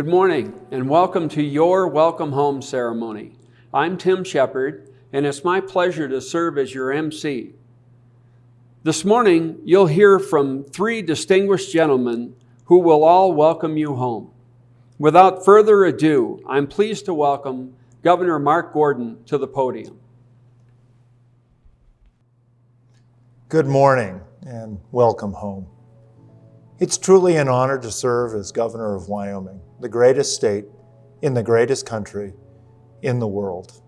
Good morning and welcome to your Welcome Home ceremony. I'm Tim Shepard and it's my pleasure to serve as your MC. This morning, you'll hear from three distinguished gentlemen who will all welcome you home. Without further ado, I'm pleased to welcome Governor Mark Gordon to the podium. Good morning and welcome home. It's truly an honor to serve as governor of Wyoming, the greatest state in the greatest country in the world.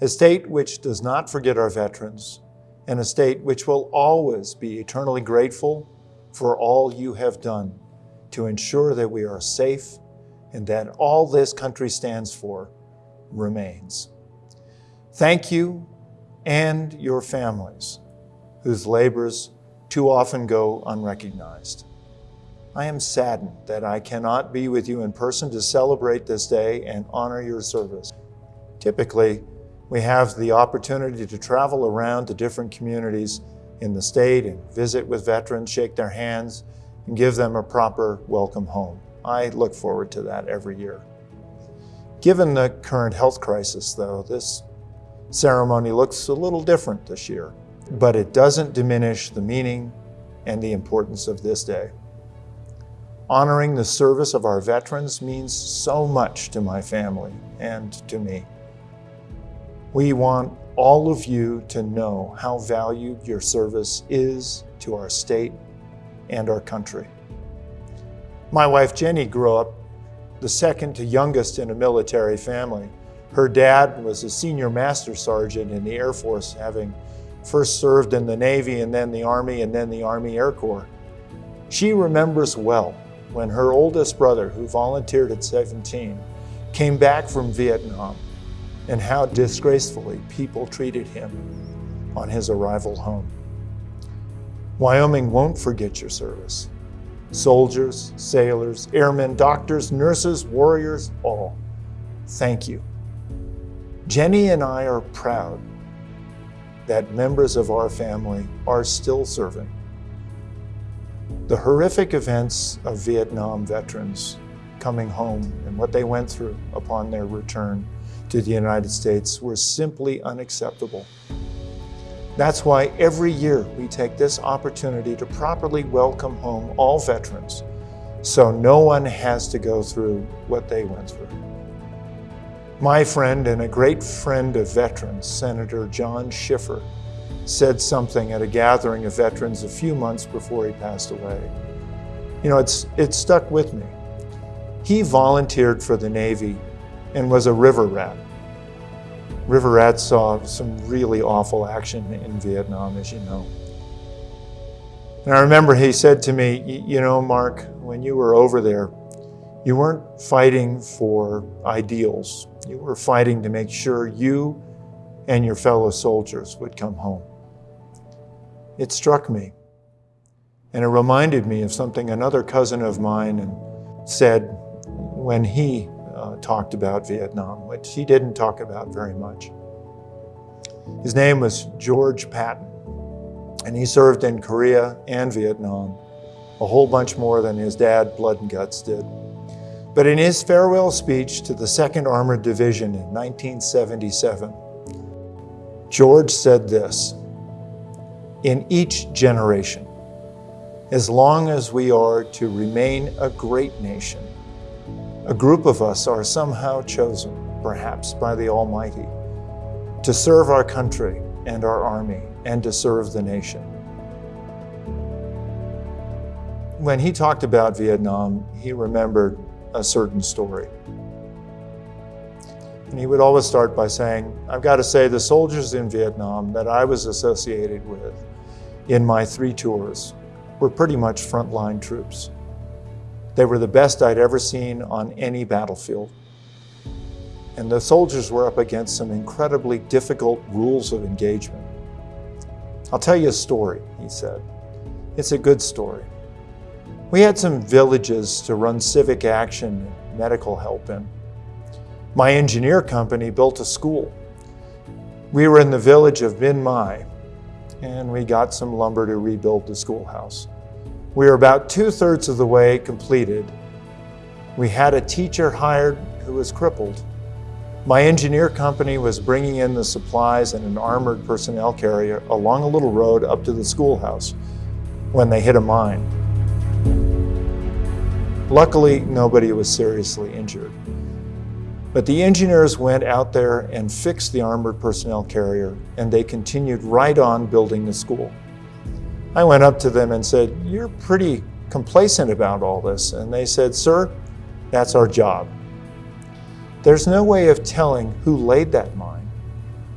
A state which does not forget our veterans, and a state which will always be eternally grateful for all you have done to ensure that we are safe and that all this country stands for remains. Thank you and your families whose labors too often go unrecognized. I am saddened that I cannot be with you in person to celebrate this day and honor your service. Typically, we have the opportunity to travel around to different communities in the state and visit with veterans, shake their hands, and give them a proper welcome home. I look forward to that every year. Given the current health crisis, though, this ceremony looks a little different this year, but it doesn't diminish the meaning and the importance of this day. Honoring the service of our veterans means so much to my family and to me. We want all of you to know how valued your service is to our state and our country. My wife Jennie grew up the second to youngest in a military family. Her dad was a senior master sergeant in the Air Force, having first served in the Navy and then the Army and then the Army Air Corps. She remembers well when her oldest brother, who volunteered at 17, came back from Vietnam and how disgracefully people treated him on his arrival home. Wyoming won't forget your service. Soldiers, sailors, airmen, doctors, nurses, warriors, all, thank you. Jennie and I are proud that members of our family are still serving. The horrific events of Vietnam veterans coming home and what they went through upon their return to the United States were simply unacceptable. That's why every year we take this opportunity to properly welcome home all veterans so no one has to go through what they went through. My friend and a great friend of veterans, Senator John Schiffer, said something at a gathering of veterans a few months before he passed away. You know, it's, it stuck with me. He volunteered for the Navy and was a river rat. River rats saw some really awful action in Vietnam, as you know. And I remember he said to me, you know, Mark, when you were over there, you weren't fighting for ideals. You were fighting to make sure you and your fellow soldiers would come home. It struck me. And it reminded me of something another cousin of mine said when he uh, talked about Vietnam, which he didn't talk about very much. His name was George Patton, and he served in Korea and Vietnam, a whole bunch more than his dad, Blood and Guts, did. But in his farewell speech to the 2nd Armored Division in 1977, George said this, in each generation, as long as we are to remain a great nation, a group of us are somehow chosen, perhaps by the Almighty, to serve our country and our army and to serve the nation. When he talked about Vietnam, he remembered a certain story. And he would always start by saying, I've got to say the soldiers in Vietnam that I was associated with in my three tours were pretty much frontline troops. They were the best I'd ever seen on any battlefield. And the soldiers were up against some incredibly difficult rules of engagement. I'll tell you a story, he said. It's a good story. We had some villages to run civic action and medical help in. My engineer company built a school. We were in the village of Bin Mai, and we got some lumber to rebuild the schoolhouse. We were about two-thirds of the way completed We had a teacher hired who was crippled. My engineer company was bringing in the supplies in an armored personnel carrier along a little road up to the schoolhouse when they hit a mine. Luckily, nobody was seriously injured. But the engineers went out there and fixed the armored personnel carrier, and they continued right on building the school. I went up to them and said, You're pretty complacent about all this. And they said, Sir, that's our job. There's no way of telling who laid that mine,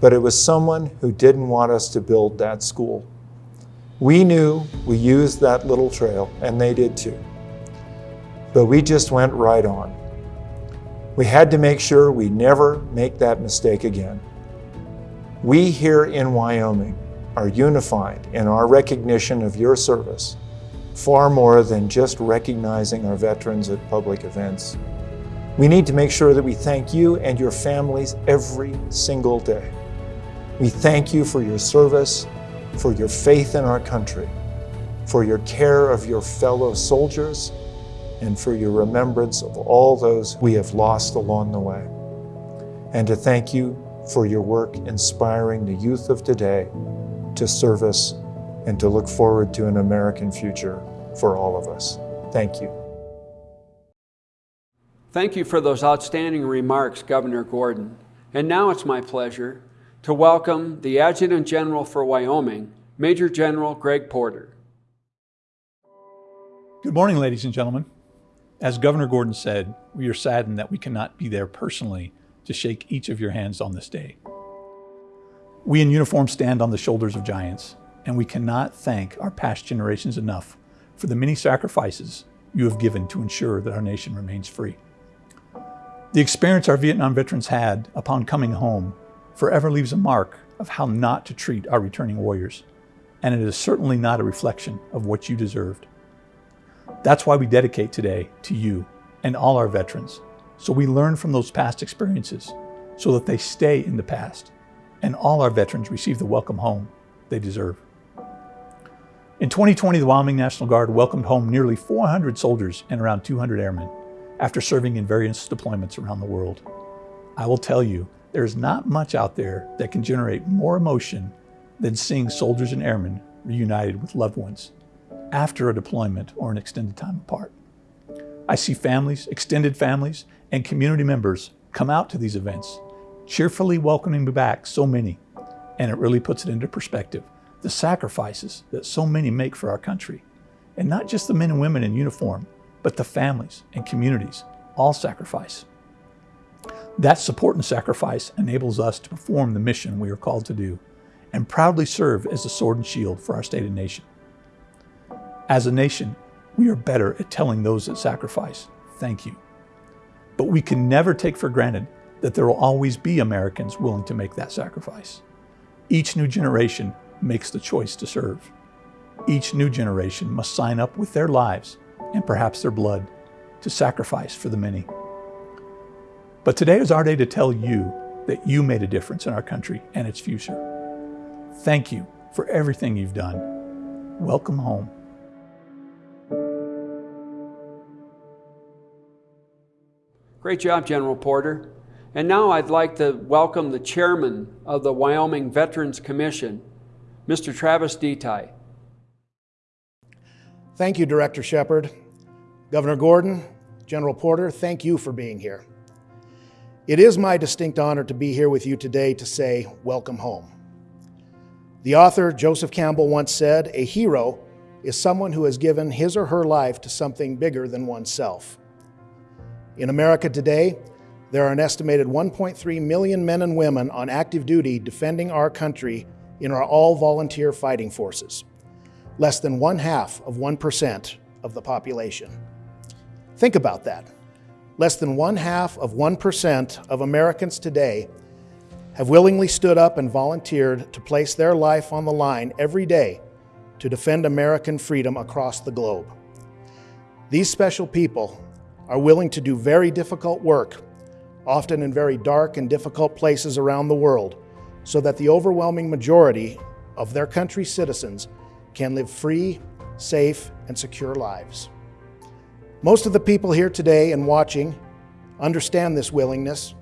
but it was someone who didn't want us to build that school. We knew we used that little trail, and they did too. But we just went right on. We had to make sure we never make that mistake again. We here in Wyoming are unified in our recognition of your service, far more than just recognizing our veterans at public events. We need to make sure that we thank you and your families every single day. We thank you for your service, for your faith in our country, for your care of your fellow soldiers, and for your remembrance of all those we have lost along the way. And to thank you for your work inspiring the youth of today to service and to look forward to an American future for all of us. Thank you. Thank you for those outstanding remarks, Governor Gordon. And now it's my pleasure to welcome the Adjutant General for Wyoming, Major General Greg Porter. Good morning, ladies and gentlemen. As Governor Gordon said, we are saddened that we cannot be there personally to shake each of your hands on this day. We in uniform stand on the shoulders of giants, and we cannot thank our past generations enough for the many sacrifices you have given to ensure that our nation remains free. The experience our Vietnam veterans had upon coming home forever leaves a mark of how not to treat our returning warriors, and it is certainly not a reflection of what you deserved. That's why we dedicate today to you and all our veterans, so we learn from those past experiences so that they stay in the past and all our veterans receive the welcome home they deserve. In 2020, the Wyoming National Guard welcomed home nearly 400 soldiers and around 200 airmen after serving in various deployments around the world. I will tell you, there's not much out there that can generate more emotion than seeing soldiers and airmen reunited with loved ones after a deployment or an extended time apart. I see families, extended families, and community members come out to these events, cheerfully welcoming back so many, and it really puts it into perspective the sacrifices that so many make for our country. And not just the men and women in uniform, but the families and communities all sacrifice. That support and sacrifice enables us to perform the mission we are called to do and proudly serve as a sword and shield for our state and nation. As a nation, we are better at telling those that sacrifice, thank you. But we can never take for granted that there will always be Americans willing to make that sacrifice. Each new generation makes the choice to serve. Each new generation must sign up with their lives and perhaps their blood to sacrifice for the many. But today is our day to tell you that you made a difference in our country and its future. Thank you for everything you've done. Welcome home. Great job, General Porter. And now I'd like to welcome the chairman of the Wyoming Veterans Commission, Mr. Travis Detai. Thank you, Director Shepard. Governor Gordon, General Porter, thank you for being here. It is my distinct honor to be here with you today to say, Welcome home. The author, Joseph Campbell, once said, A hero is someone who has given his or her life to something bigger than oneself. In America today, there are an estimated 1.3 million men and women on active duty defending our country in our all volunteer fighting forces, less than one half of 1% of the population. Think about that. Less than one half of 1% of Americans today have willingly stood up and volunteered to place their life on the line every day to defend American freedom across the globe. These special people are willing to do very difficult work, often in very dark and difficult places around the world, so that the overwhelming majority of their country's citizens can live free, safe, and secure lives. Most of the people here today and watching understand this willingness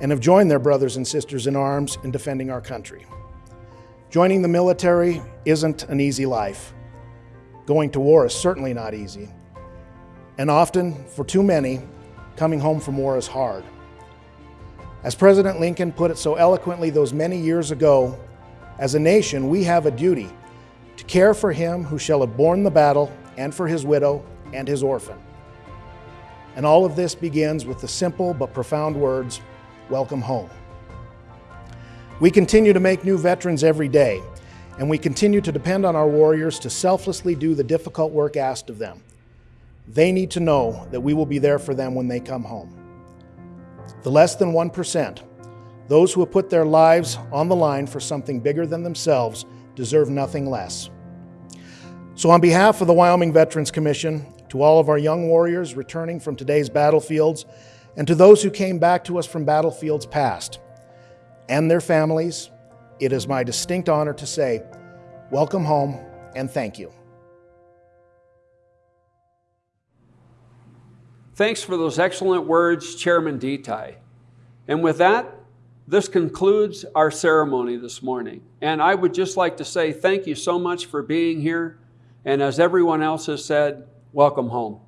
and have joined their brothers and sisters in arms in defending our country. Joining the military isn't an easy life. Going to war is certainly not easy. And often, for too many, coming home from war is hard. As President Lincoln put it so eloquently those many years ago, as a nation, we have a duty to care for him who shall have borne the battle, and for his widow and his orphan. And all of this begins with the simple but profound words, Welcome home. We continue to make new veterans every day, and we continue to depend on our warriors to selflessly do the difficult work asked of them. They need to know that we will be there for them when they come home. The less than 1%, those who have put their lives on the line for something bigger than themselves, deserve nothing less. So, on behalf of the Wyoming Veterans Commission, to all of our young warriors returning from today's battlefields, and to those who came back to us from battlefields past and their families, it is my distinct honor to say, Welcome home and thank you. Thanks for those excellent words, Chairman Detai. And with that, this concludes our ceremony this morning. And I would just like to say thank you so much for being here. And as everyone else has said, welcome home.